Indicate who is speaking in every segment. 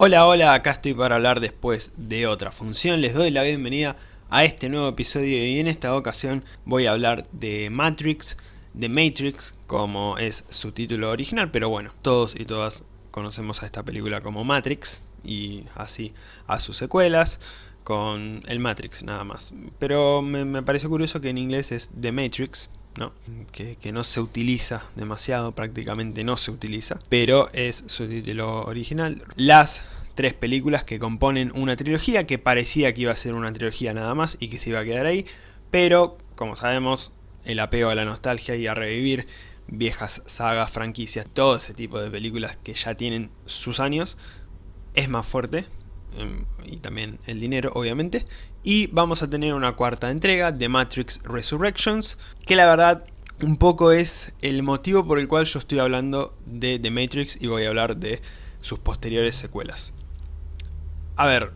Speaker 1: Hola, hola, acá estoy para hablar después de otra función. Les doy la bienvenida a este nuevo episodio y en esta ocasión voy a hablar de Matrix, de Matrix, como es su título original, pero bueno, todos y todas conocemos a esta película como Matrix y así a sus secuelas con el Matrix nada más. Pero me, me curioso que en inglés es The Matrix, Que, que, no se utiliza demasiado, prácticamente no se utiliza, pero es su título original. Las tres películas que componen una trilogía que parecía que iba a ser una trilogía nada más y que se iba a quedar ahí, pero como sabemos el apego a la nostalgia y a revivir viejas sagas, franquicias, todo ese tipo de películas que ya tienen sus años, es más fuerte, em, y también el dinero obviamente, y vamos a tener una cuarta entrega de Matrix Resurrections, que la verdad un poco es el motivo por el cual yo estoy hablando de The Matrix y voy a hablar de sus posteriores secuelas. A ver,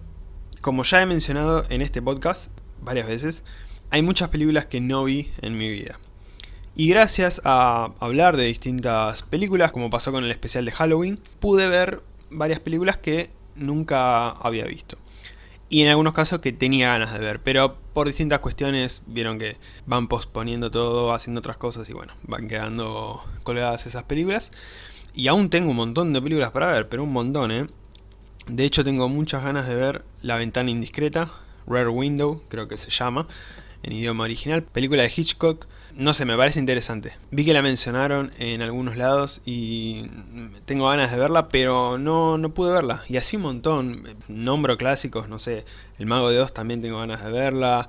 Speaker 1: como ya he mencionado en este podcast varias veces, hay muchas películas que no vi en mi vida. Y gracias a hablar de distintas películas, como pasó con el especial de Halloween, pude ver varias películas que nunca había visto. Y en algunos casos que tenía ganas de ver, pero por distintas cuestiones vieron que van posponiendo todo, haciendo otras cosas y bueno, van quedando colgadas esas películas. Y aún tengo un montón de películas para ver, pero un montón, ¿eh? De hecho tengo muchas ganas de ver La Ventana Indiscreta, Rare Window creo que se llama, en idioma original, película de Hitchcock, no sé, me parece interesante. Vi que la mencionaron en algunos lados y tengo ganas de verla, pero no, no pude verla. Y así un montón, nombro clásicos, no sé, El Mago de Oz también tengo ganas de verla,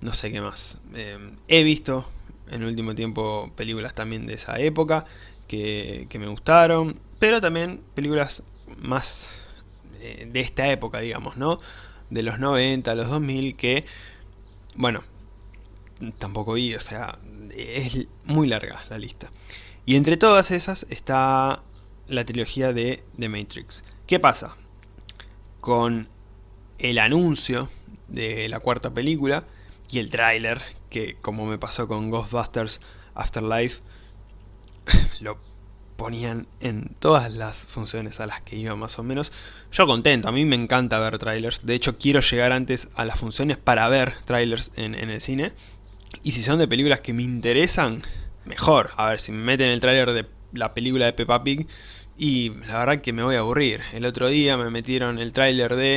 Speaker 1: no sé qué más. Eh, he visto en el último tiempo películas también de esa época que, que me gustaron, pero también películas más eh, de esta época, digamos, ¿no? De los 90, los 2000, que, bueno, tampoco vi, o sea, es muy larga la lista. Y entre todas esas está la trilogía de The Matrix. ¿Qué pasa? Con el anuncio de la cuarta película y el tráiler, que como me pasó con Ghostbusters Afterlife, lo ponían en todas las funciones a las que iba más o menos. Yo contento, a mí me encanta ver trailers. De hecho quiero llegar antes a las funciones para ver trailers en, en el cine. Y si son de películas que me interesan, mejor. A ver, si me meten el trailer de la película de Peppa Pig y la verdad que me voy a aburrir. El otro día me metieron el tráiler de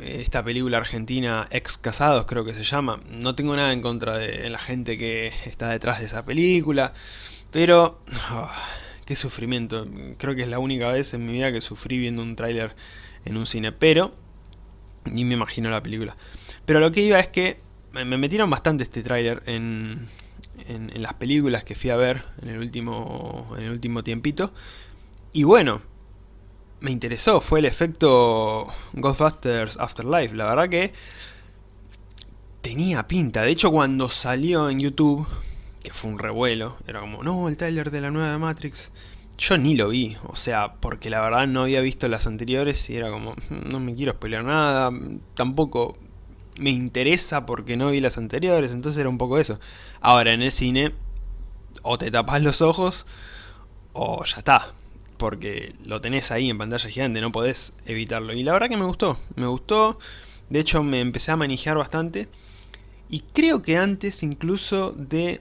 Speaker 1: eh, esta película argentina Ex Casados creo que se llama. No tengo nada en contra de la gente que está detrás de esa película. Pero... Oh, qué sufrimiento. Creo que es la única vez en mi vida que sufrí viendo un tráiler en un cine. Pero, ni me imagino la película. Pero lo que iba es que me metieron bastante este tráiler en, en, las películas que fui a ver en el último, en el último tiempito. Y bueno, me interesó. Fue el efecto Ghostbusters Afterlife. La verdad que tenía pinta. De hecho, cuando salió en YouTube que fue un revuelo, era como, no, el tráiler de la nueva Matrix, yo ni lo vi, o sea, porque la verdad no había visto las anteriores y era como, no me quiero spoiler nada, tampoco me interesa porque no vi las anteriores, entonces era un poco eso. Ahora, en el cine, o te tapas los ojos, o ya está, porque lo tenés ahí en pantalla gigante, no podés evitarlo. Y la verdad que me gustó, me gustó, de hecho me empecé a manejar bastante, y creo que antes incluso de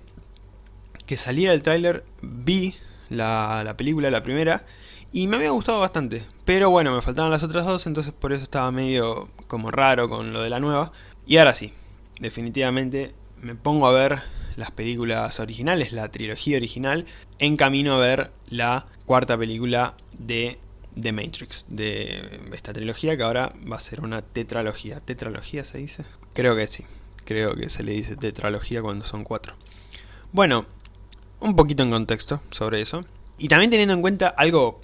Speaker 1: que saliera el tráiler vi la, película, la primera, y me había gustado bastante. Pero bueno, me faltaban las otras dos, entonces por eso estaba medio como raro con lo de la nueva. Y ahora sí, definitivamente me pongo a ver las películas originales, la trilogía original, en camino a ver la cuarta película de The Matrix, de esta trilogía que ahora va a ser una tetralogía. ¿Tetralogía se dice? Creo que sí, creo que se le dice tetralogía cuando son cuatro. Bueno, un poquito en contexto sobre eso. Y también teniendo en cuenta algo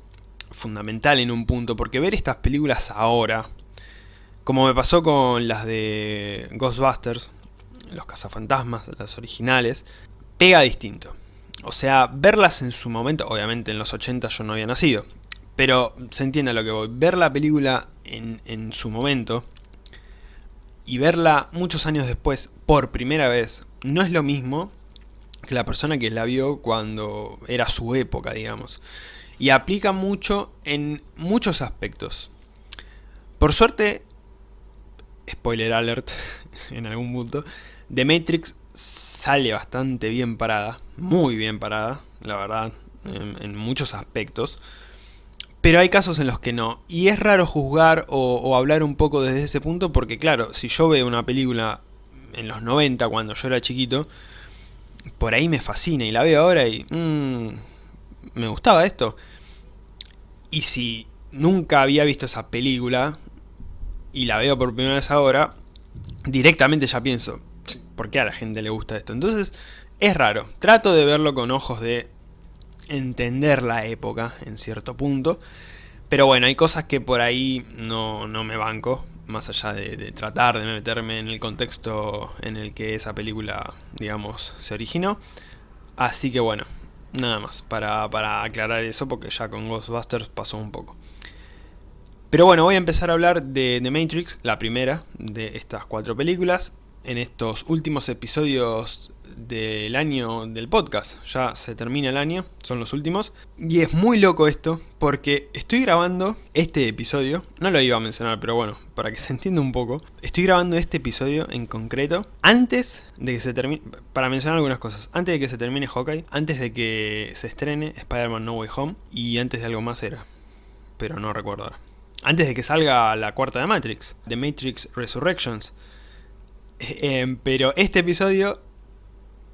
Speaker 1: fundamental en un punto, porque ver estas películas ahora, como me pasó con las de Ghostbusters, los cazafantasmas, las originales, pega distinto. O sea, verlas en su momento, obviamente en los 80 yo no había nacido, pero se entiende lo que voy. Ver la película en, en su momento y verla muchos años después por primera vez no es lo mismo que la persona que la vio cuando era su época, digamos. Y aplica mucho en muchos aspectos. Por suerte, spoiler alert en algún punto, The Matrix sale bastante bien parada, muy bien parada, la verdad, en, muchos aspectos. Pero hay casos en los que no. Y es raro juzgar o, hablar un poco desde ese punto porque claro, si yo veo una película en los 90 cuando yo era chiquito, por ahí me fascina y la veo ahora y... Mmm, me gustaba esto. Y si nunca había visto esa película y la veo por primera vez ahora, directamente ya pienso, ¿por qué a la gente le gusta esto? Entonces, es raro. Trato de verlo con ojos de entender la época en cierto punto. Pero bueno, hay cosas que por ahí no, me banco, más allá de, tratar de meterme en el contexto en el que esa película, digamos, se originó. Así que bueno, nada más, para, para aclarar eso, porque ya con Ghostbusters pasó un poco. Pero bueno, voy a empezar a hablar de The Matrix, la primera de estas cuatro películas en estos últimos episodios del año del podcast. Ya se termina el año, son los últimos. Y es muy loco esto, porque estoy grabando este episodio, no lo iba a mencionar, pero bueno, para que se entienda un poco. Estoy grabando este episodio en concreto antes de que se termine, para mencionar algunas cosas, antes de que se termine Hawkeye, antes de que se estrene Spider-Man No Way Home, y antes de algo más era, pero no recuerdo ahora. Antes de que salga la cuarta de Matrix, The Matrix Resurrections, Em, pero este episodio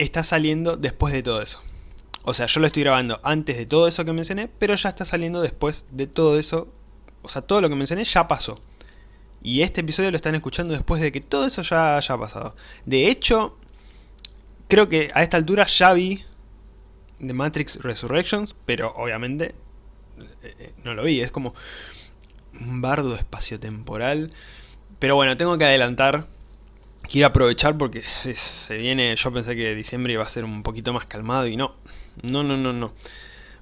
Speaker 1: está saliendo después de todo eso. O sea, yo lo estoy grabando antes de todo eso que mencioné, pero ya está saliendo después de todo eso. O sea, todo lo que mencioné ya pasó. Y este episodio lo están escuchando después de que todo eso ya haya pasado. De hecho, creo que a esta altura ya vi The Matrix Resurrections, pero obviamente eh, eh, no lo vi. Es como un bardo espaciotemporal. Pero bueno, tengo que adelantar quiero aprovechar porque se viene, yo pensé que diciembre iba a ser un poquito más calmado y no, no, no, no, no.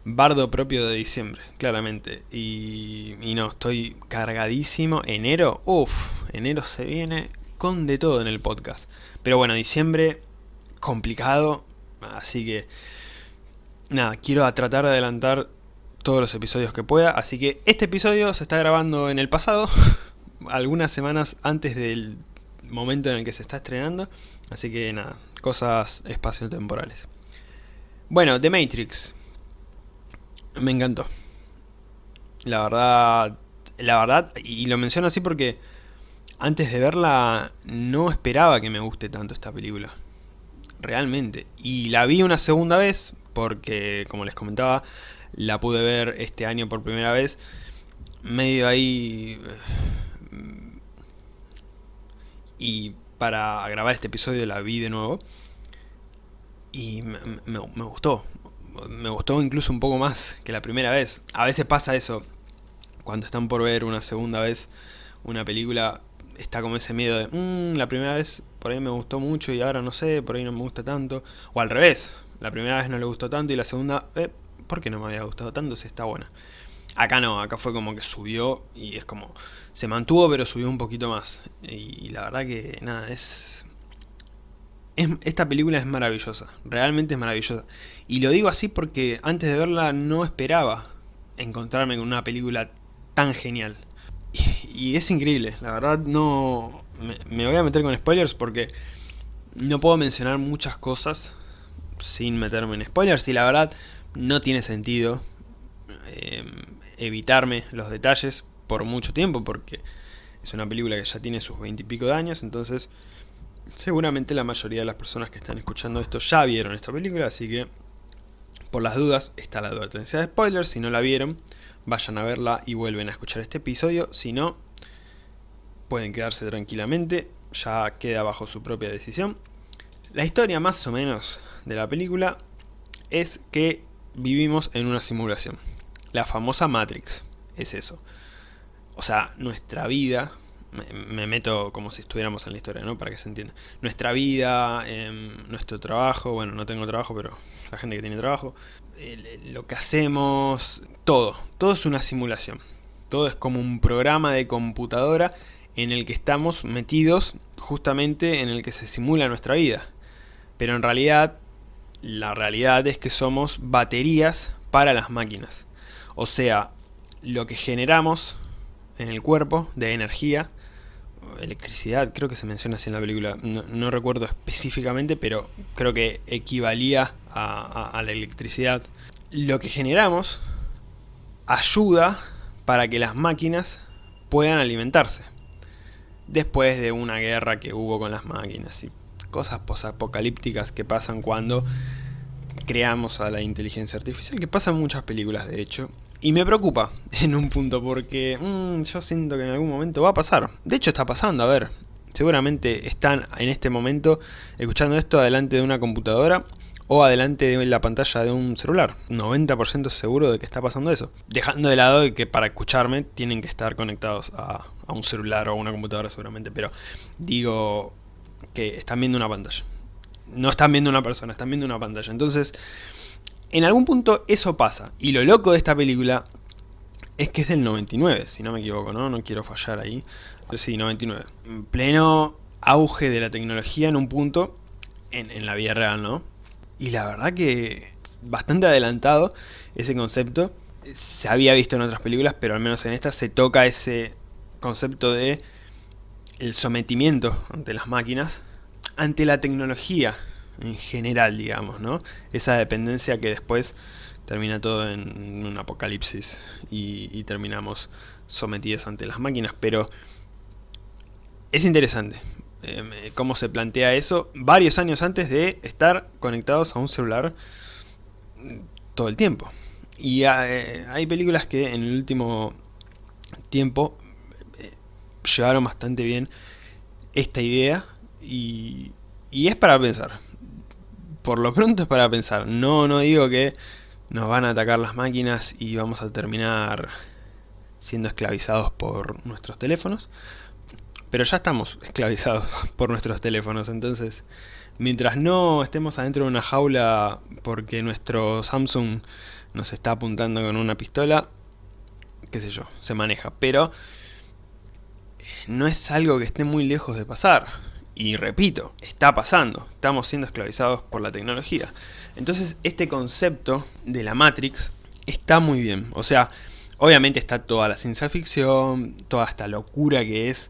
Speaker 1: Bardo propio de diciembre, claramente. Y, y no, estoy cargadísimo. Enero, uff, enero se viene con de todo en el podcast. Pero bueno, diciembre, complicado. Así que, nada, quiero tratar de adelantar todos los episodios que pueda. Así que este episodio se está grabando en el pasado. algunas semanas antes del momento en el que se está estrenando. Así que nada, cosas espacio-temporales. Bueno, The Matrix. Me encantó. La verdad, la verdad, y lo menciono así porque antes de verla no esperaba que me guste tanto esta película. Realmente. Y la vi una segunda vez porque, como les comentaba, la pude ver este año por primera vez. Medio ahí y para grabar este episodio la vi de nuevo y me, gustó. Me gustó incluso un poco más que la primera vez. A veces pasa eso, cuando están por ver una segunda vez una película, está como ese miedo de, mmm, la primera vez por ahí me gustó mucho y ahora no sé, por ahí no me gusta tanto. O al revés, la primera vez no le gustó tanto y la segunda, eh, ¿por qué no me había gustado tanto si está buena? Acá no, acá fue como que subió y es como... Se mantuvo pero subió un poquito más. Y, la verdad que nada, es, Esta película es maravillosa, realmente es maravillosa. Y lo digo así porque antes de verla no esperaba encontrarme con una película tan genial. Y, es increíble, la verdad no... Me, voy a meter con spoilers porque no puedo mencionar muchas cosas sin meterme en spoilers y la verdad no tiene sentido. Eh, evitarme los detalles por mucho tiempo porque es una película que ya tiene sus veintipico de años, entonces seguramente la mayoría de las personas que están escuchando esto ya vieron esta película, así que por las dudas está la advertencia de spoilers, si no la vieron vayan a verla y vuelven a escuchar este episodio, si no pueden quedarse tranquilamente, ya queda bajo su propia decisión. La historia más o menos de la película es que vivimos en una simulación. La famosa Matrix, es eso. O sea, nuestra vida, me, meto como si estuviéramos en la historia, ¿no? Para que se entienda. Nuestra vida, em, nuestro trabajo, bueno, no tengo trabajo, pero la gente que tiene trabajo, lo que hacemos, todo, todo es una simulación. Todo es como un programa de computadora en el que estamos metidos justamente en el que se simula nuestra vida. Pero en realidad, la realidad es que somos baterías para las máquinas. O sea, lo que generamos en el cuerpo de energía, electricidad, creo que se menciona así en la película, no, recuerdo específicamente, pero creo que equivalía a la electricidad. Lo que generamos ayuda para que las máquinas puedan alimentarse. Después de una guerra que hubo con las máquinas y cosas posapocalípticas que pasan cuando creamos a la inteligencia artificial, que pasa en muchas películas de hecho. Y me preocupa en un punto porque mm, yo siento que en algún momento va a pasar. De hecho está pasando, a ver. Seguramente están en este momento escuchando esto adelante de una computadora o adelante de la pantalla de un celular. 90% seguro de que está pasando eso. Dejando de lado que para escucharme tienen que estar conectados a, a un celular o a una computadora seguramente. Pero digo que están viendo una pantalla. No están viendo una persona, están viendo una pantalla. Entonces, en algún punto eso pasa. Y lo loco de esta película es que es del 99, si no me equivoco, ¿no? No quiero fallar ahí. Pero sí, 99. En pleno auge de la tecnología en un punto, en, en la vida real, ¿no? Y la verdad que bastante adelantado ese concepto. Se había visto en otras películas, pero al menos en esta se toca ese concepto de el sometimiento ante las máquinas, ante la tecnología en general, digamos, ¿no? Esa dependencia que después termina todo en un apocalipsis y, terminamos sometidos ante las máquinas, pero es interesante em, cómo se plantea eso varios años antes de estar conectados a un celular todo el tiempo. Y eh, hay películas que en el último tiempo llevaron bastante bien esta idea y, y es para pensar. Por lo pronto es para pensar. No, no digo que nos van a atacar las máquinas y vamos a terminar siendo esclavizados por nuestros teléfonos. Pero ya estamos esclavizados por nuestros teléfonos, entonces mientras no estemos adentro de una jaula porque nuestro Samsung nos está apuntando con una pistola, qué sé yo, se maneja. Pero no es algo que esté muy lejos de pasar. Y repito, está pasando, estamos siendo esclavizados por la tecnología. Entonces este concepto de la Matrix está muy bien. O sea, obviamente está toda la ciencia ficción, toda esta locura que es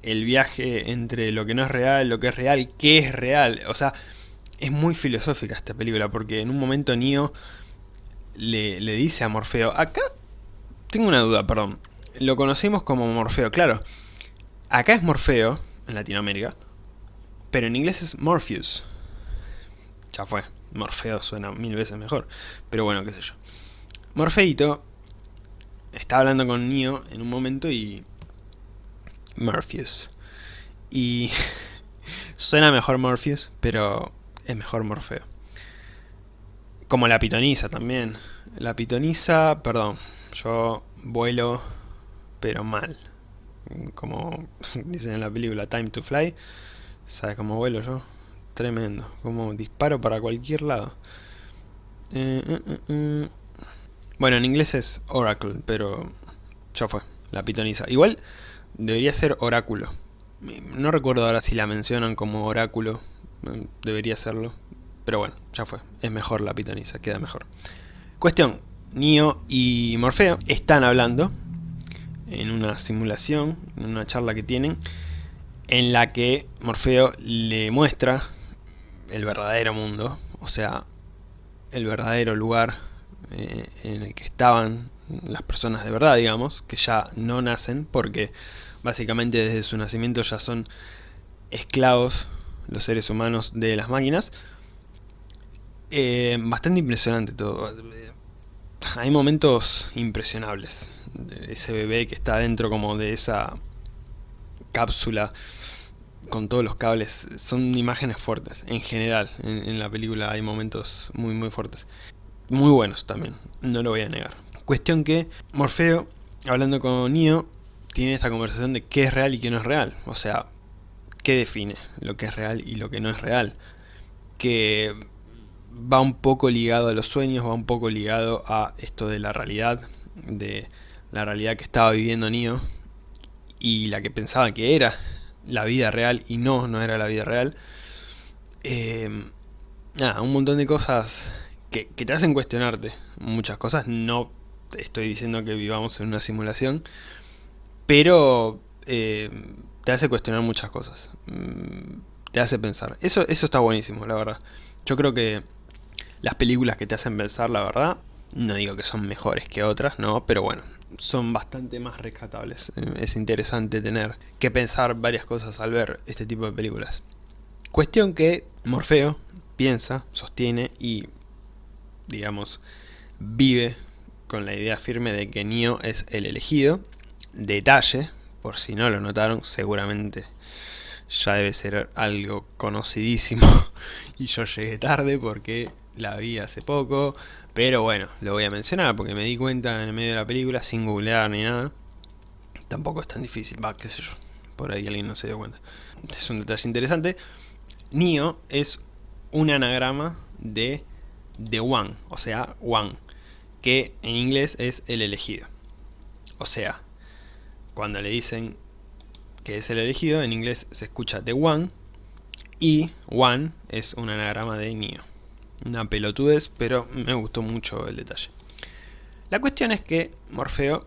Speaker 1: el viaje entre lo que no es real, lo que es real, qué es real. O sea, es muy filosófica esta película porque en un momento Neo le, le dice a Morfeo, acá tengo una duda, perdón, lo conocemos como Morfeo, claro. Acá es Morfeo, en Latinoamérica, pero en inglés es Morpheus. Ya fue, Morfeo suena mil veces mejor, pero bueno, qué sé yo. Morfeito está hablando con Neo en un momento y... Morpheus. Y... suena mejor Morpheus, pero es mejor Morfeo. Como la pitoniza también. La pitoniza, perdón, yo vuelo pero mal. Como dicen en la película Time to Fly, ¿sabes cómo vuelo yo? Tremendo, como disparo para cualquier lado. Eh, eh, eh, bueno, en inglés es Oracle, pero ya fue, la pitoniza. Igual debería ser oráculo. No recuerdo ahora si la mencionan como oráculo, debería serlo. Pero bueno, ya fue, es mejor la pitoniza, queda mejor. Cuestión, Neo y Morfeo están hablando en una simulación, en una charla que tienen, en la que Morfeo le muestra el verdadero mundo, o sea, el verdadero lugar eh, en el que estaban las personas de verdad, digamos, que ya no nacen, porque básicamente desde su nacimiento ya son esclavos los seres humanos de las máquinas. Eh, bastante impresionante todo. Hay momentos impresionables ese bebé que está dentro como de esa cápsula con todos los cables, son imágenes fuertes, en general, en, la película hay momentos muy muy fuertes. Muy buenos también, no lo voy a negar. Cuestión que Morfeo, hablando con Neo, tiene esta conversación de qué es real y qué no es real. O sea, qué define lo que es real y lo que no es real. Que va un poco ligado a los sueños, va un poco ligado a esto de la realidad, de la realidad que estaba viviendo Neo y la que pensaba que era la vida real y no, no era la vida real. Eh, nada, un montón de cosas que, te hacen cuestionarte. Muchas cosas, no estoy diciendo que vivamos en una simulación, pero eh, te hace cuestionar muchas cosas. Mm, te hace pensar. Eso, eso está buenísimo, la verdad. Yo creo que las películas que te hacen pensar, la verdad, no digo que son mejores que otras, no, pero bueno, son bastante más rescatables. Eh, es interesante tener que pensar varias cosas al ver este tipo de películas. Cuestión que Morfeo piensa, sostiene y, digamos, vive con la idea firme de que Neo es el elegido. Detalle, por si no lo notaron, seguramente ya debe ser algo conocidísimo y yo llegué tarde porque la vi hace poco, pero bueno, lo voy a mencionar porque me di cuenta en el medio de la película sin googlear ni nada. Tampoco es tan difícil, va, qué sé yo, por ahí alguien no se dio cuenta. Es un detalle interesante. Neo es un anagrama de The One, o sea, One, que en inglés es el elegido. O sea, cuando le dicen que es el elegido, en inglés se escucha The One, y One es un anagrama de Neo. Una pelotudez, pero me gustó mucho el detalle. La cuestión es que Morfeo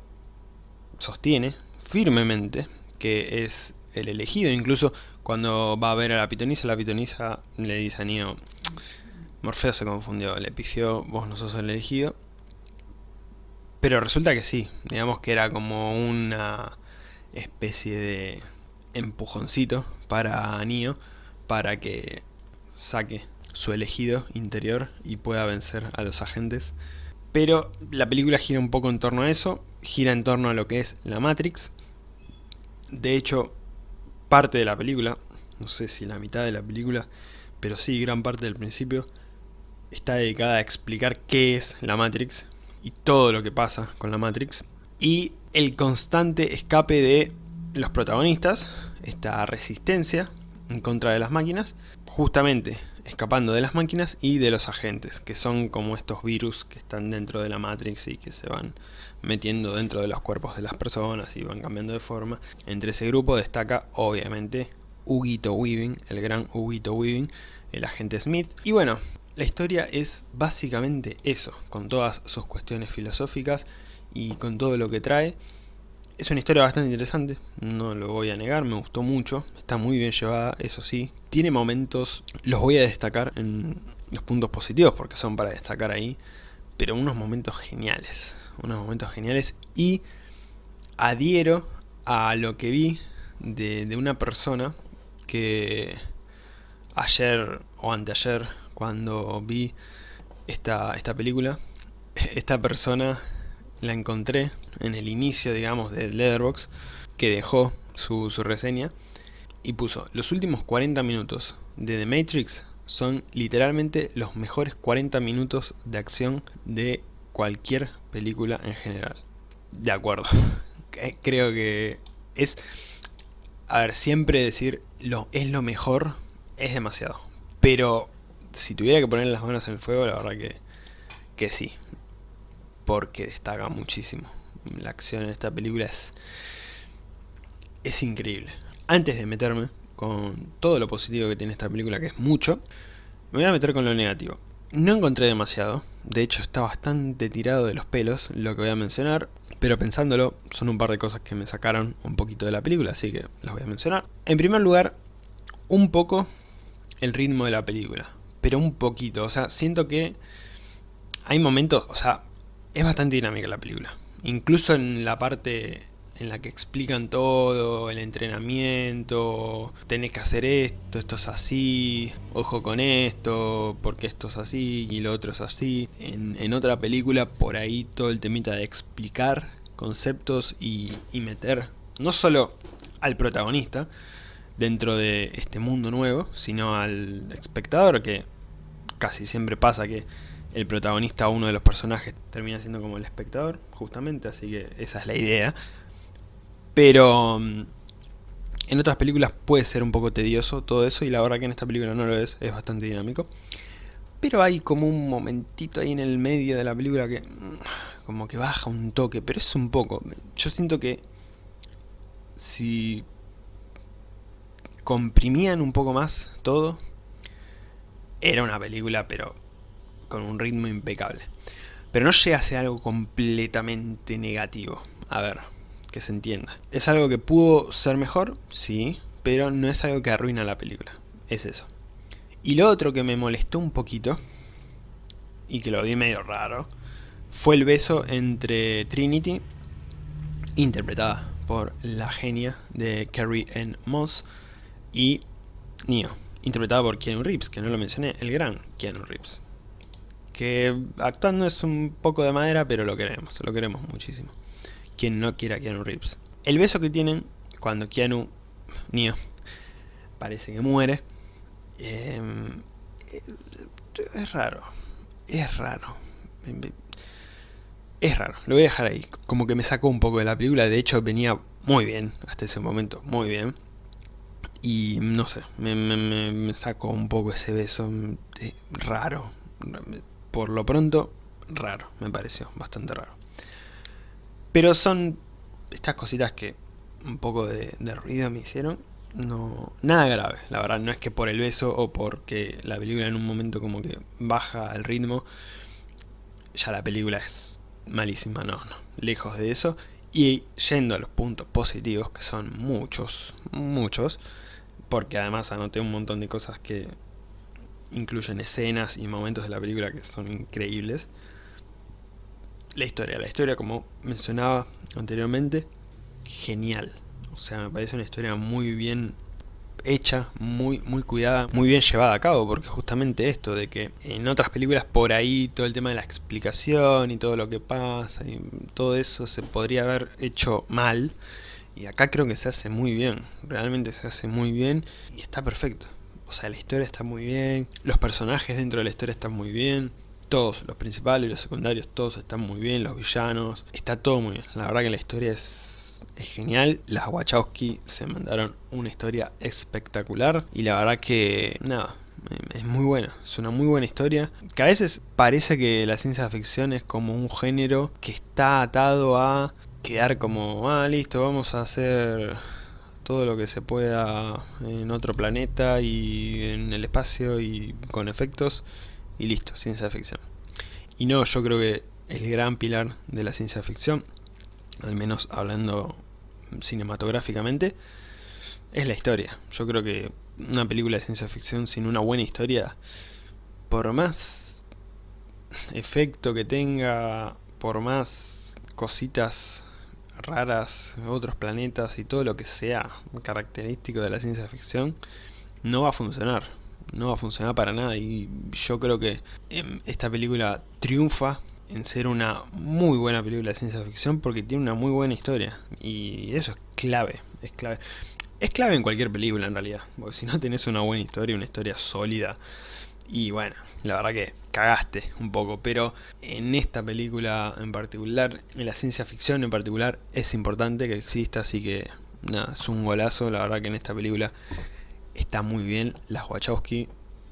Speaker 1: sostiene firmemente que es el elegido, incluso cuando va a ver a la pitonisa, la pitonisa le dice a Neo, Morfeo se confundió, le pifió, vos no sos el elegido. Pero resulta que sí, digamos que era como una especie de empujoncito para Neo para que saque su elegido interior y pueda vencer a los agentes. Pero la película gira un poco en torno a eso, gira en torno a lo que es la Matrix. De hecho, parte de la película, no sé si la mitad de la película, pero sí gran parte del principio, está dedicada a explicar qué es la Matrix y todo lo que pasa con la Matrix. Y el constante escape de los protagonistas, esta resistencia en contra de las máquinas, justamente escapando de las máquinas y de los agentes, que son como estos virus que están dentro de la Matrix y que se van metiendo dentro de los cuerpos de las personas y van cambiando de forma. Entre ese grupo destaca obviamente Huguito Weaving, el gran Huguito Weaving, el agente Smith. Y bueno, la historia es básicamente eso, con todas sus cuestiones filosóficas y con todo lo que trae. Es una historia bastante interesante, no lo voy a negar, me gustó mucho, está muy bien llevada, eso sí. Tiene momentos, los voy a destacar en los puntos positivos porque son para destacar ahí, pero unos momentos geniales, unos momentos geniales y adhiero a lo que vi de, de una persona que ayer o anteayer cuando vi esta, esta película, esta persona la encontré en el inicio, digamos, de Letterboxd, que dejó su, reseña y puso, los últimos 40 minutos de The Matrix son literalmente los mejores 40 minutos de acción de cualquier película en general. De acuerdo. Creo que es... A ver, siempre decir lo, es lo mejor es demasiado. Pero si tuviera que poner las manos en el fuego, la verdad que, que sí porque destaca muchísimo. La acción en esta película es, es increíble. Antes de meterme con todo lo positivo que tiene esta película, que es mucho, me voy a meter con lo negativo. No encontré demasiado, de hecho está bastante tirado de los pelos lo que voy a mencionar, pero pensándolo son un par de cosas que me sacaron un poquito de la película, así que las voy a mencionar. En primer lugar, un poco el ritmo de la película, pero un poquito, o sea, siento que hay momentos, o sea, es bastante dinámica la película. Incluso en la parte en la que explican todo, el entrenamiento, tenés que hacer esto, esto es así, ojo con esto, porque esto es así y lo otro es así. En, otra película por ahí todo el temita de explicar conceptos y, y meter no solo al protagonista dentro de este mundo nuevo, sino al espectador que casi siempre pasa que el protagonista, uno de los personajes, termina siendo como el espectador, justamente, así que esa es la idea. Pero mm, en otras películas puede ser un poco tedioso todo eso, y la verdad que en esta película no lo es, es bastante dinámico. Pero hay como un momentito ahí en el medio de la película que mm, como que baja un toque, pero es un poco. Yo siento que si comprimían un poco más todo, era una película, pero con un ritmo impecable. Pero no llega a ser algo completamente negativo. A ver, que se entienda. ¿Es algo que pudo ser mejor? Sí, pero no es algo que arruina la película. Es eso. Y lo otro que me molestó un poquito, y que lo vi medio raro, fue el beso entre Trinity, interpretada por la genia de Carrie Ann Moss, y Neo, interpretada por Keanu Reeves, que no lo mencioné, el gran Keanu Reeves. Que actuando es un poco de madera, pero lo queremos, lo queremos muchísimo. Quien no quiera a Keanu Reeves. El beso que tienen cuando Keanu, Neo, parece que muere, em, es raro, es raro. Es raro, lo voy a dejar ahí. Como que me sacó un poco de la película, de hecho venía muy bien, hasta ese momento, muy bien. Y no sé, me, sacó un poco ese beso raro. Por lo pronto, raro, me pareció, bastante raro. Pero son estas cositas que un poco de, ruido me hicieron. No, nada grave, la verdad, no es que por el beso o porque la película en un momento como que baja el ritmo, ya la película es malísima, no, no, lejos de eso. Y yendo a los puntos positivos, que son muchos, muchos, porque además anoté un montón de cosas que incluyen escenas y momentos de la película que son increíbles. La historia, la historia como mencionaba anteriormente, genial. O sea, me parece una historia muy bien hecha, muy, muy cuidada, muy bien llevada a cabo, porque justamente esto de que en otras películas por ahí todo el tema de la explicación y todo lo que pasa y todo eso se podría haber hecho mal, y acá creo que se hace muy bien, realmente se hace muy bien y está perfecto. O sea, la historia está muy bien, los personajes dentro de la historia están muy bien, todos, los principales y los secundarios, todos están muy bien, los villanos, está todo muy bien. La verdad que la historia es es genial. Las Wachowski se mandaron una historia espectacular y la verdad que, nada, es muy buena, es una muy buena historia. Que a veces parece que la ciencia ficción es como un género que está atado a quedar como, ah, listo, vamos a hacer todo lo que se pueda en otro planeta y en el espacio y con efectos y listo, ciencia ficción. Y no, yo creo que el gran pilar de la ciencia ficción, al menos hablando cinematográficamente, es la historia. Yo creo que una película de ciencia ficción sin una buena historia, por más efecto que tenga, por más cositas raras, otros planetas y todo lo que sea característico de la ciencia ficción, no va a funcionar. No va a funcionar para nada y yo creo que em, esta película triunfa en ser una muy buena película de ciencia ficción porque tiene una muy buena historia. Y eso es clave, es clave. Es clave en cualquier película en realidad, porque si no tenés una buena historia, una historia sólida, y bueno, la verdad que cagaste un poco, pero en esta película en particular, en la ciencia ficción en particular, es importante que exista, así que nada, es un golazo, la verdad que en esta película está muy bien, las Wachowski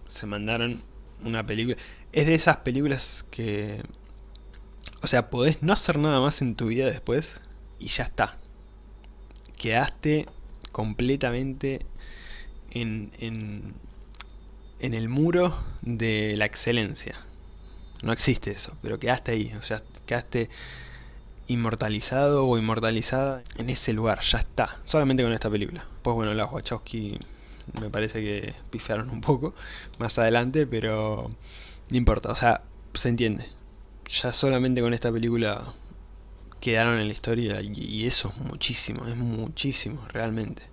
Speaker 1: se mandaron una película, es de esas películas que o sea, podés no hacer nada más en tu vida después y ya está. Quedaste completamente en, en, en el muro de la excelencia. No existe eso, pero quedaste ahí. O sea, quedaste inmortalizado o inmortalizada en ese lugar. Ya está. Solamente con esta película. Pues bueno, las Wachowski me parece que pifiaron un poco más adelante, pero no importa. O sea, se entiende ya solamente con esta película quedaron en la historia y eso es muchísimo, es muchísimo realmente.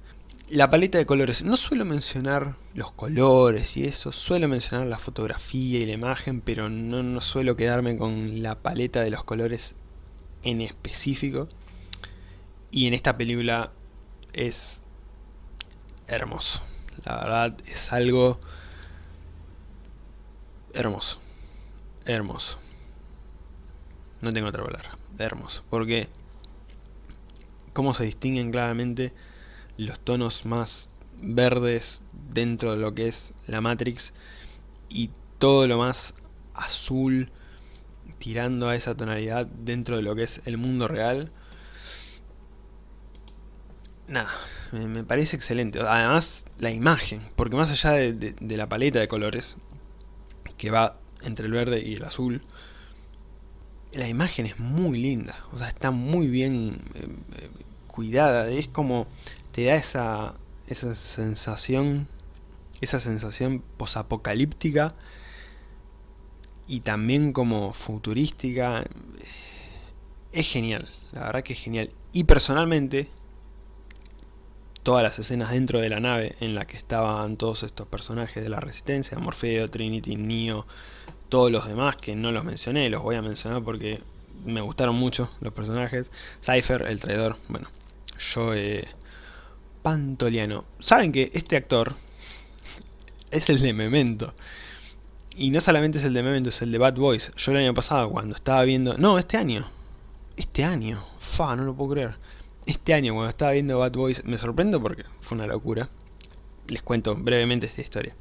Speaker 1: La paleta de colores, no suelo mencionar los colores y eso, suelo mencionar la fotografía y la imagen, pero no, no suelo quedarme con la paleta de los colores en específico. Y en esta película es hermoso. La verdad es algo hermoso. Hermoso. No tengo otra palabra. Hermoso. Porque cómo se distinguen claramente los tonos más verdes dentro de lo que es la Matrix y todo lo más azul tirando a esa tonalidad dentro de lo que es el mundo real. Nada, me, parece excelente. Además, la imagen, porque más allá de la paleta de colores, que va entre el verde y el azul, la imagen es muy linda, o sea, está muy bien eh, cuidada, es como te da esa, esa sensación, esa sensación posapocalíptica y también como futurística. Es genial, la verdad que es genial. Y personalmente, todas las escenas dentro de la nave en la que estaban todos estos personajes de la Resistencia, Morfeo, Trinity, Neo, todos los demás que no los mencioné, los voy a mencionar porque me gustaron mucho los personajes. Cypher, el traidor, bueno, yo eh, Pantoliano. Saben que este actor es el de Memento. Y no solamente es el de Memento, es el de Bad Boys. Yo el año pasado cuando estaba viendo... No, este año. Este año. Fa, no lo puedo creer. Este año cuando estaba viendo Bad Boys me sorprendo porque fue una locura. Les cuento brevemente esta historia.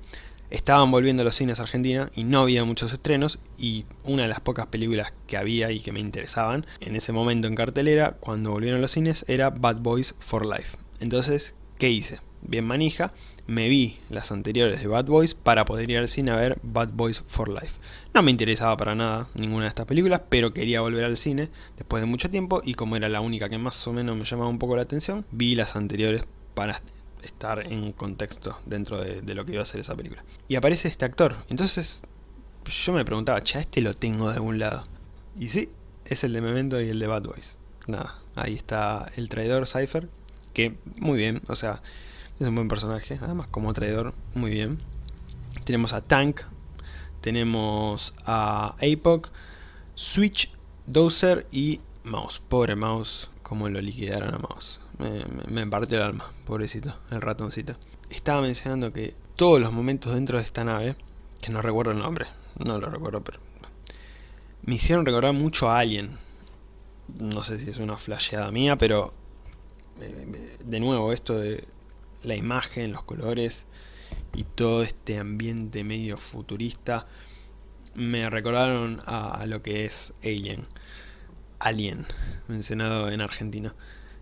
Speaker 1: Estaban volviendo a los cines a Argentina y no había muchos estrenos y una de las pocas películas que había y que me interesaban en ese momento en cartelera cuando volvieron a los cines era Bad Boys for Life. Entonces, ¿qué hice? Bien manija, me vi las anteriores de Bad Boys para poder ir al cine a ver Bad Boys for Life. No me interesaba para nada ninguna de estas películas, pero quería volver al cine después de mucho tiempo y como era la única que más o menos me llamaba un poco la atención, vi las anteriores para estar en contexto dentro de, lo que iba a ser esa película. Y aparece este actor, entonces yo me preguntaba, che, este lo tengo de algún lado. Y sí, es el de Memento y el de Bad Boys. Nada, ahí está el traidor Cypher, que muy bien, o sea, es un buen personaje, además como traidor, muy bien. Tenemos a Tank, tenemos a Apoc, Switch, Dozer y Mouse. Pobre Mouse, como lo liquidaron a Mouse. Me, me, partió el alma, pobrecito, el ratoncito. Estaba mencionando que todos los momentos dentro de esta nave, que no recuerdo el nombre, no lo recuerdo, pero me hicieron recordar mucho a Alien. No sé si es una flasheada mía, pero de nuevo esto de la imagen, los colores y todo este ambiente medio futurista me recordaron a, lo que es Alien. Alien, mencionado en Argentina.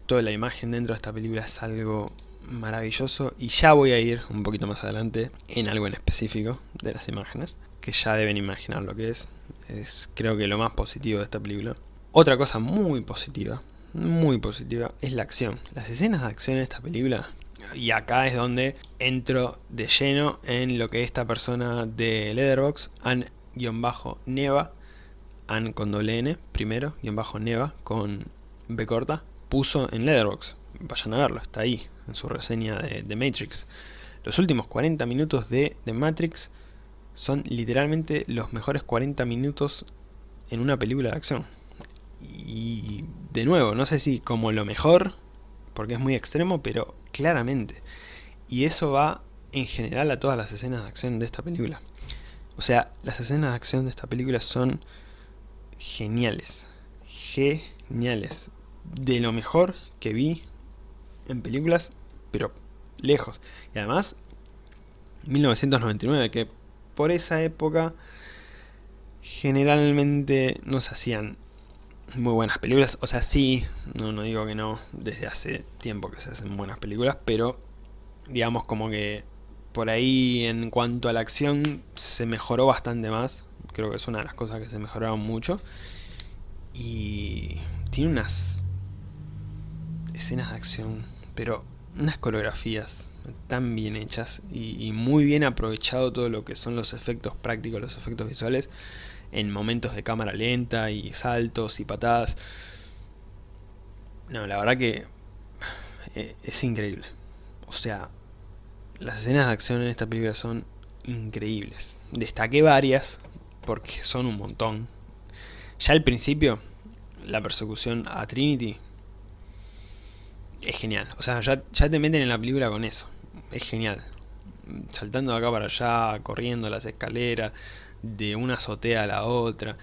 Speaker 1: Toda la imagen dentro de esta película es algo maravilloso y ya voy a ir un poquito más adelante en algo en específico de las imágenes que ya deben imaginar lo que es. Es creo que lo más positivo de esta película. Otra cosa muy positiva, muy positiva, es la acción. Las escenas de acción en esta película y acá es donde entro de lleno en lo que esta persona de Leatherbox, An-Neva, An con doble N primero, bajo Neva con B corta, puso en Leatherbox. Vayan a verlo, está ahí, en su reseña de, de Matrix. Los últimos 40 minutos de, de Matrix son literalmente los mejores 40 minutos en una película de acción. Y de nuevo, no sé si como lo mejor, porque es muy extremo, pero claramente. Y eso va en general a todas las escenas de acción de esta película. O sea, las escenas de acción de esta película son geniales. Geniales. De lo mejor que vi en películas, pero lejos. Y además, 1999, que por esa época generalmente no se hacían muy buenas películas. O sea, sí, no, no digo que no, desde hace tiempo que se hacen buenas películas, pero digamos como que por ahí en cuanto a la acción se mejoró bastante más. Creo que es una de las cosas que se mejoraron mucho. Y tiene unas escenas de acción, pero unas coreografías tan bien hechas y, y muy bien aprovechado todo lo que son los efectos prácticos, los efectos visuales en momentos de cámara lenta y saltos y patadas. No, la verdad que eh, es increíble. O sea, las escenas de acción en esta película son increíbles. Destaqué varias, porque son un montón. Ya al principio, la persecución a Trinity es genial. O sea, ya, ya te meten en la película con eso. Es genial. Saltando de acá para allá, corriendo las escaleras, de una azotea a la otra.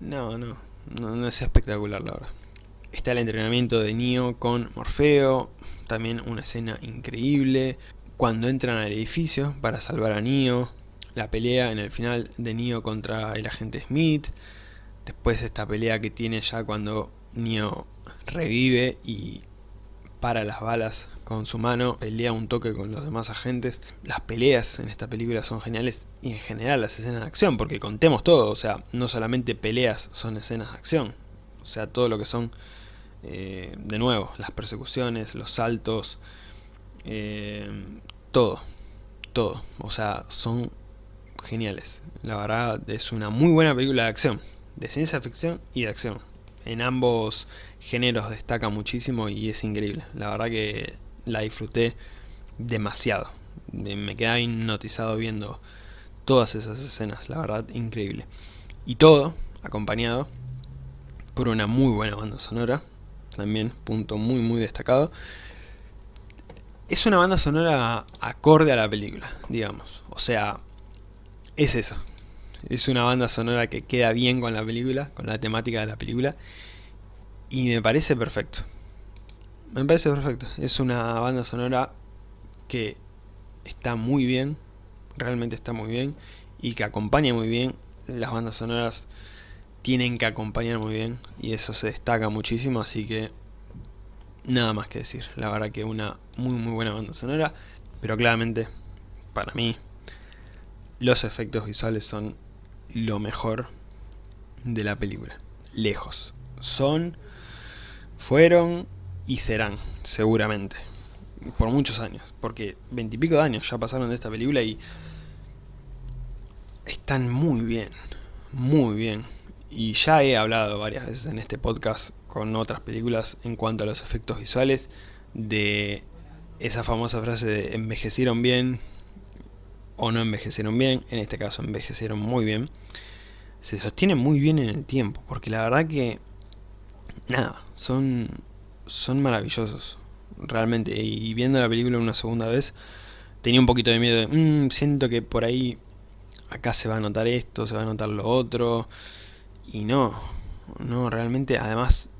Speaker 1: No, no, no, es espectacular la verdad. Está el entrenamiento de Neo con Morfeo, también una escena increíble. Cuando entran al edificio para salvar a Neo, la pelea en el final de Neo contra el agente Smith. Después esta pelea que tiene ya cuando Neo revive y para las balas con su mano, pelea un toque con los demás agentes. Las peleas en esta película son geniales y en general las escenas de acción, porque contemos todo, o sea, no solamente peleas son escenas de acción, o sea, todo lo que son Eh, de nuevo, las persecuciones, los saltos, eh, todo, todo. O sea, son geniales. La verdad es una muy buena película de acción, de ciencia ficción y de acción. En ambos géneros destaca muchísimo y es increíble. La verdad que la disfruté demasiado. Me quedaba hipnotizado viendo todas esas escenas, la verdad, increíble. Y todo acompañado por una muy buena banda sonora, también punto muy muy destacado. Es una banda sonora acorde a la película, digamos. O sea, es eso. Es una banda sonora que queda bien con la película, con la temática de la película. Y me parece perfecto. Me parece perfecto. Es una banda sonora que está muy bien, realmente está muy bien, y que acompaña muy bien. Las bandas sonoras tienen que acompañar muy bien, y eso se destaca muchísimo, así que nada más que decir. La verdad que una muy muy buena banda sonora, pero claramente, para mí, los efectos visuales son lo mejor de la película. Lejos. Son, fueron y serán, seguramente. Por muchos años. Porque veintipico de años ya pasaron de esta película y están muy bien. Muy bien. Y ya he hablado varias veces en este podcast con otras películas en cuanto a los efectos visuales de esa famosa frase de envejecieron bien o no envejecieron bien, en este caso envejecieron muy bien, se sostiene muy bien en el tiempo, porque la verdad que, nada, son, son maravillosos, realmente, y viendo la película una segunda vez, tenía un poquito de miedo de, mmm, siento que por ahí, acá se va a notar esto, se va a notar lo otro, y no, no, realmente, además,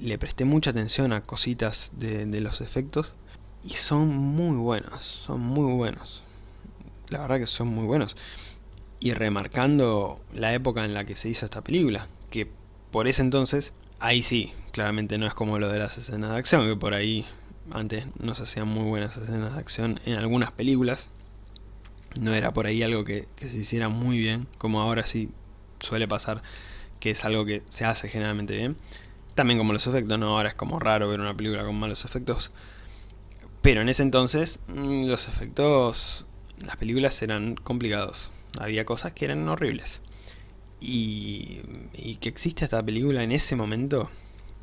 Speaker 1: le presté mucha atención a cositas de, de los efectos, y son muy buenos, son muy buenos la verdad que son muy buenos. Y remarcando la época en la que se hizo esta película, que por ese entonces, ahí sí, claramente no es como lo de las escenas de acción, que por ahí antes no se hacían muy buenas escenas de acción en algunas películas. No era por ahí algo que, se hiciera muy bien, como ahora sí suele pasar, que es algo que se hace generalmente bien. También como los efectos, no, ahora es como raro ver una película con malos efectos. Pero en ese entonces mm, los efectos las películas eran complicados. Había cosas que eran horribles. Y, y que existe esta película en ese momento...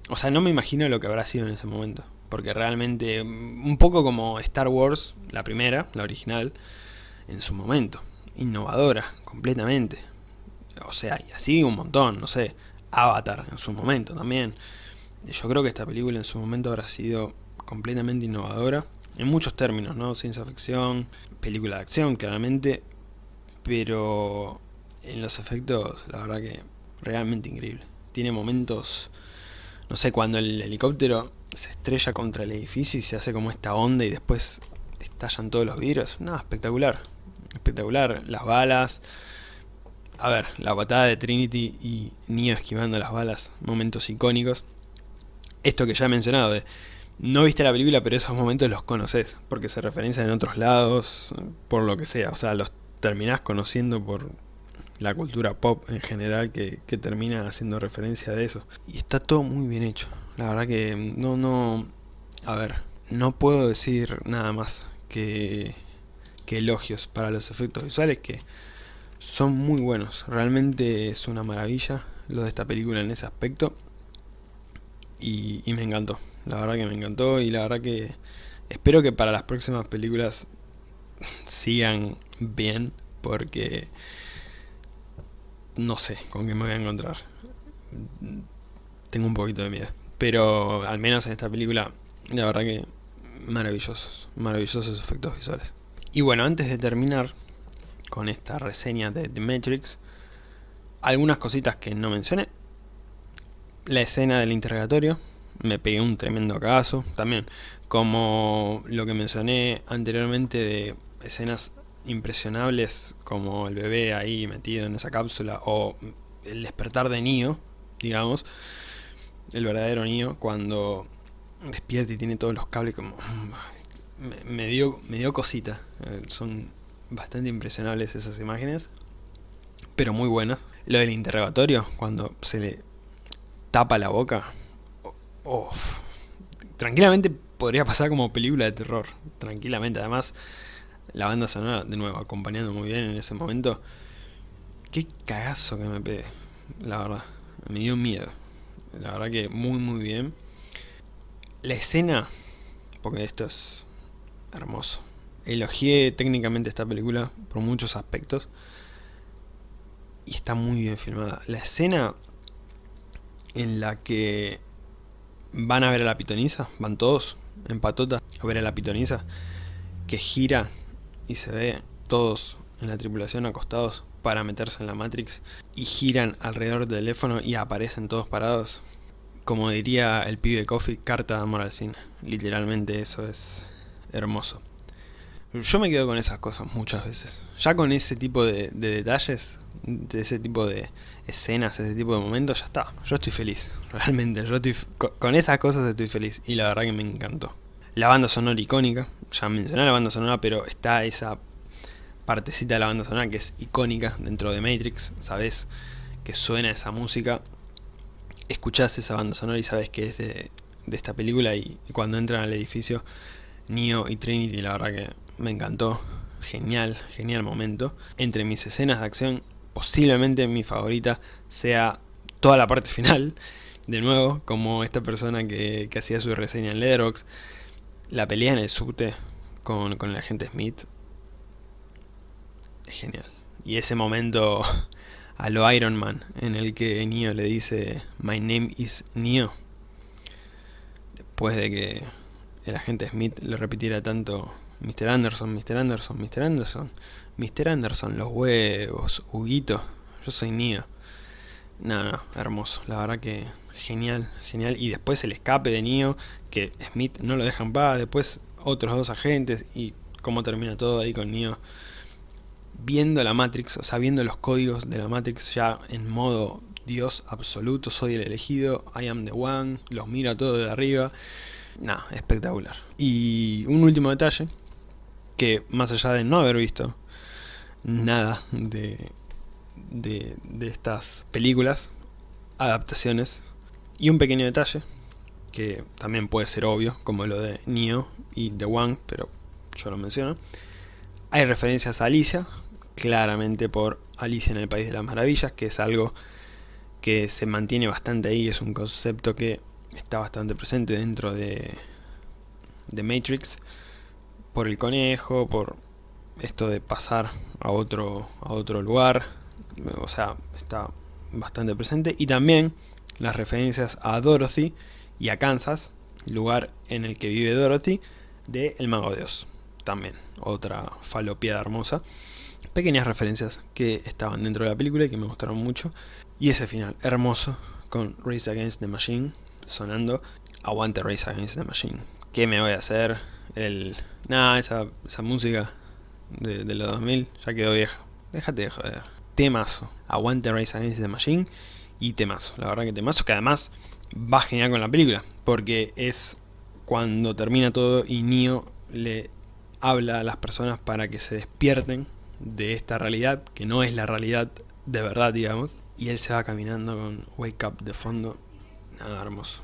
Speaker 1: O sea, no me imagino lo que habrá sido en ese momento. Porque realmente, un poco como Star Wars, la primera, la original, en su momento. Innovadora, completamente. O sea, y así un montón, no sé. Avatar en su momento también. Yo creo que esta película en su momento habrá sido completamente innovadora en muchos términos, ¿no? Ciencia ficción, película de acción, claramente, pero en los efectos, la verdad que realmente increíble. Tiene momentos, no sé, cuando el helicóptero se estrella contra el edificio y se hace como esta onda y después estallan todos los vidrios. No, espectacular. Espectacular. Las balas. A ver, la patada de Trinity y Neo esquivando las balas. Momentos icónicos. Esto que ya he mencionado de no viste la película, pero esos momentos los conoces, porque se referencian en otros lados, por lo que sea. O sea, los terminás conociendo por la cultura pop en general que, termina haciendo referencia de eso. Y está todo muy bien hecho. La verdad que no, no... A ver, no puedo decir nada más que, que elogios para los efectos visuales que son muy buenos. Realmente es una maravilla lo de esta película en ese aspecto. Y, y me encantó. La verdad que me encantó y la verdad que espero que para las próximas películas sigan bien porque no sé con qué me voy a encontrar. Tengo un poquito de miedo. Pero al menos en esta película, la verdad que maravillosos, maravillosos efectos visuales. Y bueno, antes de terminar con esta reseña de The Matrix, algunas cositas que no mencioné. La escena del interrogatorio, me pegué un tremendo caso. También, como lo que mencioné anteriormente de escenas impresionables como el bebé ahí metido en esa cápsula o el despertar de Neo, digamos, el verdadero Neo cuando despierta y tiene todos los cables como... Me, dio, me dio cosita, eh, son bastante impresionables esas imágenes, pero muy buenas. Lo del interrogatorio, cuando se le tapa la boca, Uf, tranquilamente podría pasar como película de terror. Tranquilamente, además, la banda sonora, de nuevo, acompañando muy bien en ese momento. Qué cagazo que me pegué, la verdad. Me dio miedo. La verdad que muy muy bien. La escena, porque esto es hermoso. Elogié técnicamente esta película por muchos aspectos. Y está muy bien filmada. La escena en la que van a ver a la pitoniza, van todos en patota a ver a la pitoniza, que gira y se ve todos en la tripulación acostados para meterse en la Matrix y giran alrededor del teléfono y aparecen todos parados. Como diría el pibe Coffee, carta de amor al cine. Literalmente eso es hermoso. Yo me quedo con esas cosas muchas veces. Ya con ese tipo de, detalles, de ese tipo de escenas, ese tipo de momentos, ya está. Yo estoy feliz, realmente. Yo estoy, con esas cosas estoy feliz y la verdad que me encantó. La banda sonora icónica, ya mencioné la banda sonora, pero está esa partecita de la banda sonora que es icónica dentro de Matrix, sabes que suena esa música, escuchás esa banda sonora y sabes que es de, esta película y, cuando entran al edificio Neo y Trinity la verdad que me encantó, genial, genial momento. Entre mis escenas de acción, posiblemente mi favorita sea toda la parte final, de nuevo, como esta persona que, hacía su reseña en Letterboxd, la pelea en el subte con, con el agente Smith, es genial. Y ese momento a lo Iron Man, en el que Neo le dice My name is Neo. Después de que el agente Smith le repitiera tanto Mr. Anderson, Mr. Anderson, Mr. Anderson, Mr. Anderson, los huevos, Huguito, yo soy Neo. No, no, hermoso, la verdad que genial, genial. Y después el escape de Neo, que Smith no lo deja en paz, después otros dos agentes y cómo termina todo ahí con Neo viendo la Matrix, o sea, viendo los códigos de la Matrix ya en modo Dios absoluto, soy el elegido, I am the one, los miro a todos de arriba. Nada, espectacular. Y un último detalle, que más allá de no haber visto nada de, de, de estas películas, adaptaciones, y un pequeño detalle, que también puede ser obvio, como lo de Neo y The One, pero yo lo menciono. Hay referencias a Alicia, claramente por Alicia en el País de las Maravillas, que es algo que se mantiene bastante ahí, es un concepto que está bastante presente dentro de, de Matrix, por el conejo, por esto de pasar a otro, a otro lugar, o sea, está bastante presente, y también las referencias a Dorothy y a Kansas, lugar en el que vive Dorothy, de El Mago de Oz, también, otra falopiada hermosa pequeñas referencias que estaban dentro de la película y que me gustaron mucho. Y ese final hermoso con Race Against the Machine sonando Aguante Race Against the Machine. ¿Qué me voy a hacer? El... Nah, esa, esa música de, los 2000 ya quedó vieja. Déjate de joder. Temazo. Aguante Race Against the Machine y temazo. La verdad que temazo que además va genial con la película. Porque es cuando termina todo y Neo le habla a las personas para que se despierten de esta realidad, que no es la realidad de verdad, digamos. Y él se va caminando con Wake Up de fondo. Nada, hermoso.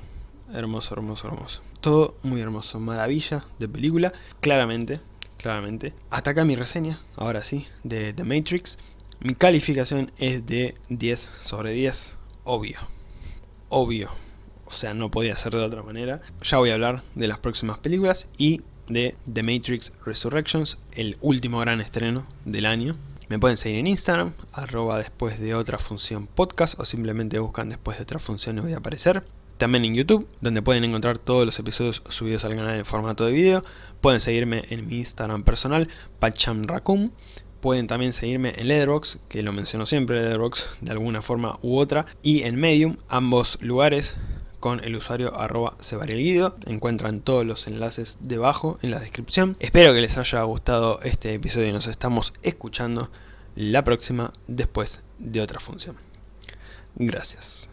Speaker 1: Hermoso, hermoso, hermoso. Todo muy hermoso. Maravilla de película. Claramente, claramente. Hasta acá mi reseña, ahora sí, de The Matrix. Mi calificación es de 10 sobre 10. Obvio. Obvio. O sea, no podía ser de otra manera. Ya voy a hablar de las próximas películas y de The Matrix Resurrections, el último gran estreno del año. Me pueden seguir en Instagram, arroba después de otra función podcast o simplemente buscan después de otra función y voy a aparecer. También en YouTube, donde pueden encontrar todos los episodios subidos al canal en formato de video. Pueden seguirme en mi Instagram personal, pachamracum. Pueden también seguirme en Letterboxd, que lo menciono siempre, Letterboxd de alguna forma u otra. Y en Medium, ambos lugares con el usuario arroba guido Encuentran todos los enlaces debajo en la descripción. Espero que les haya gustado este episodio y nos estamos escuchando la próxima después de otra función. Gracias.